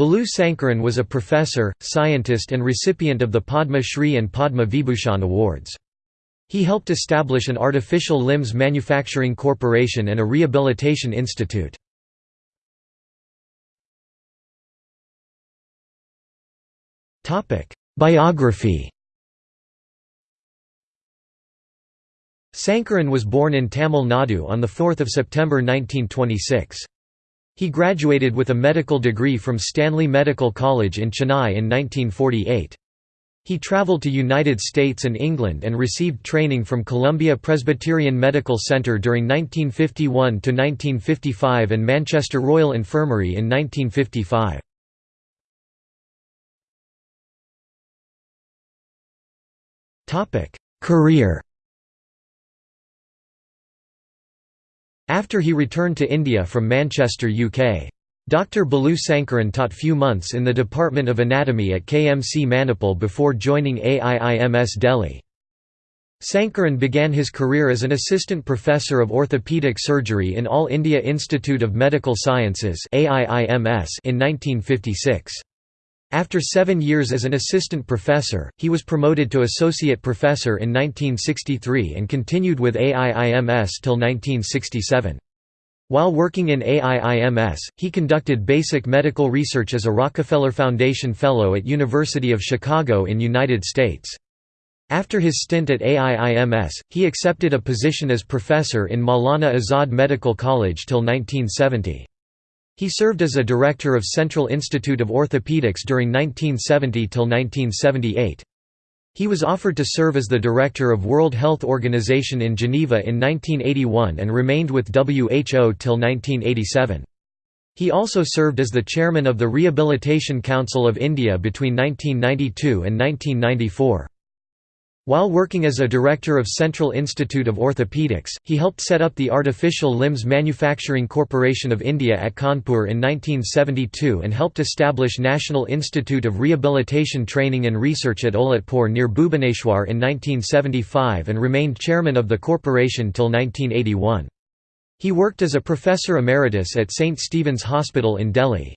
Balu Sankaran was a professor, scientist and recipient of the Padma Shri and Padma Vibhushan awards. He helped establish an artificial limbs manufacturing corporation and a rehabilitation institute. Biography Sankaran was born in Tamil Nadu on 4 September 1926. He graduated with a medical degree from Stanley Medical College in Chennai in 1948. He traveled to United States and England and received training from Columbia Presbyterian Medical Center during 1951–1955 and Manchester Royal Infirmary in 1955. Career After he returned to India from Manchester, UK. Dr. Balu Sankaran taught few months in the Department of Anatomy at KMC Manipal before joining AIIMS Delhi. Sankaran began his career as an assistant professor of orthopaedic surgery in All India Institute of Medical Sciences in 1956. After seven years as an assistant professor, he was promoted to associate professor in 1963 and continued with AIIMS till 1967. While working in AIIMS, he conducted basic medical research as a Rockefeller Foundation Fellow at University of Chicago in United States. After his stint at AIIMS, he accepted a position as professor in Maulana Azad Medical College till 1970. He served as a director of Central Institute of Orthopedics during 1970 till 1978. He was offered to serve as the director of World Health Organization in Geneva in 1981 and remained with WHO till 1987. He also served as the chairman of the Rehabilitation Council of India between 1992 and 1994. While working as a director of Central Institute of Orthopaedics, he helped set up the Artificial Limbs Manufacturing Corporation of India at Kanpur in 1972 and helped establish National Institute of Rehabilitation Training and Research at Olatpur near Bhubaneswar in 1975 and remained chairman of the corporation till 1981. He worked as a professor emeritus at St. Stephen's Hospital in Delhi.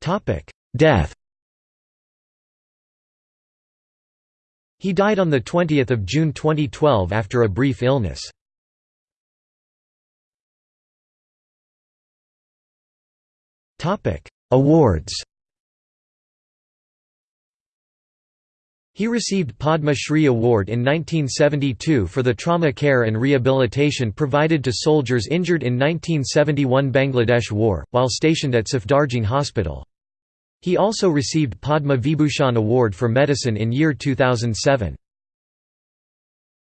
Topic Death He died on 20 June 2012 after a brief illness. Awards He received Padma Shri Award in 1972 for the trauma care and rehabilitation provided to soldiers injured in 1971 Bangladesh War, while stationed at Safdarjung Hospital. He also received Padma Vibhushan Award for Medicine in year 2007.